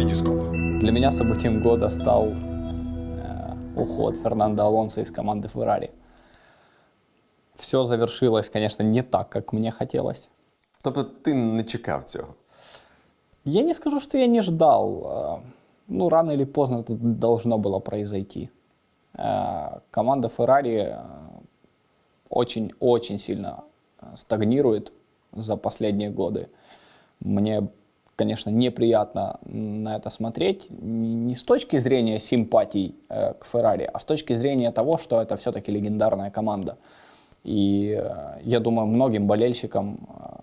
Витископ. Для меня событием года стал э, уход Фернандо Алонсо из команды Феррари. Все завершилось, конечно, не так, как мне хотелось. Тобто ти не чекав цього? Я не скажу, что я не ждал. э, Ну, рано или поздно это должно было произойти. Э, Команда Феррари очень-очень сильно стагнирует за последние годы. Мне, конечно, неприятно на это смотреть. Не с точки зрения симпатий э, к Феррари, а с точки зрения того, что это все-таки легендарная команда. И э, я думаю, многим болельщикам э,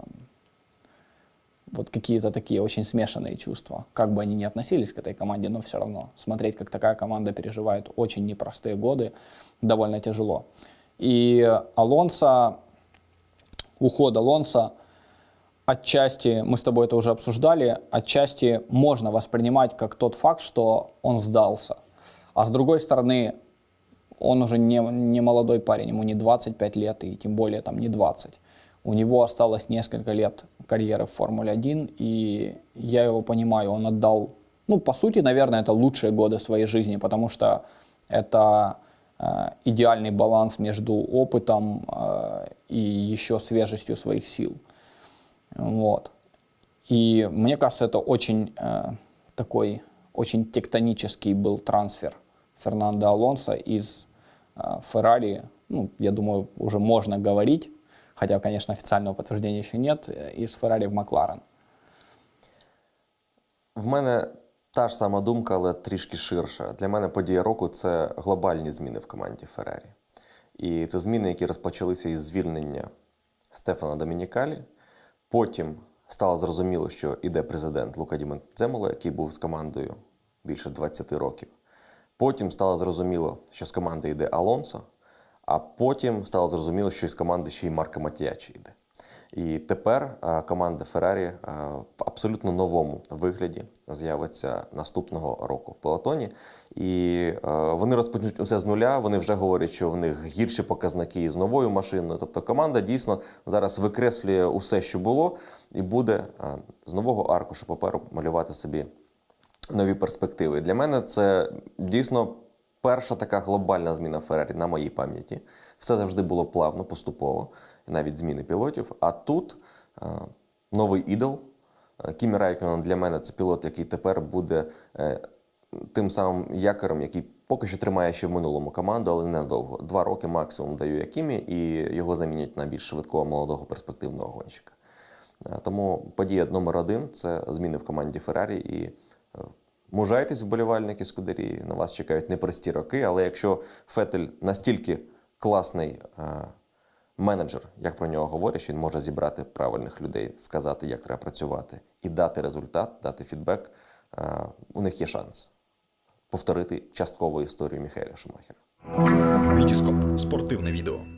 вот какие-то такие очень смешанные чувства. Как бы они ни относились к этой команде, но все равно смотреть, как такая команда переживает очень непростые годы, довольно тяжело. И Алонсо, уход Алонсо, отчасти, мы с тобой это уже обсуждали, отчасти можно воспринимать как тот факт, что он сдался. А с другой стороны, он уже не, не молодой парень, ему не 25 лет и тем более там не 20. У него осталось несколько лет карьеры в Формуле-1, и я его понимаю, он отдал, ну, по сути, наверное, это лучшие годы своей жизни, потому что это э, идеальный баланс между опытом э, и еще свежестью своих сил. Вот. И мне кажется, это очень э, такой, очень тектонический был трансфер Фернандо Алонсо из э, Феррари, ну, я думаю, уже можно говорить, хотя, конечно, официального подтверждения еще нет, э, из Феррари в Макларен. В мене та ж сама думка, але трішки ширша. Для мене подія року це глобальні зміни в команді Феррарі. І це зміни, які розпочалися із звільнення Стефана Домінікалі. Потім стало зрозуміло, що іде президент Лука Ді який був з командою більше 20 років. Потім стало зрозуміло, що з команди йде Алонсо, а потім стало зрозуміло, що із команди ще й Марко Матіячі йде. І тепер е, команда Феррарі е, в абсолютно новому вигляді з'явиться наступного року в пелотоні. І е, вони розпочнуть усе з нуля. Вони вже говорять, що в них гірші показники з новою машиною. Тобто команда дійсно зараз викреслює усе, що було, і буде з нового аркушу паперу малювати собі нові перспективи. Для мене це дійсно перша така глобальна зміна Феррарі на моїй пам'яті. Все завжди було плавно, поступово, навіть зміни пілотів. А тут е, новий ідол. Е, Кімі Райконен для мене це пілот, який тепер буде е, тим самим якорем, який поки що тримає ще в минулому команду, але ненадовго. Два роки максимум даю я Кімі, і його замінять на більш швидкого молодого перспективного гонщика. Е, Тому подія номер один це зміни в команді Феррарі. І е, мужайтесь, вболівальники Скудерії. На вас чекають непрості роки. Але якщо Фетель настільки класний е, менеджер, як про нього говорять, що він може зібрати правильних людей, вказати, як треба працювати, і дати результат, дати фідбек, е, у них є шанс повторити часткову історію Міхаеля Шумахера. Витископ. Спортивне відео.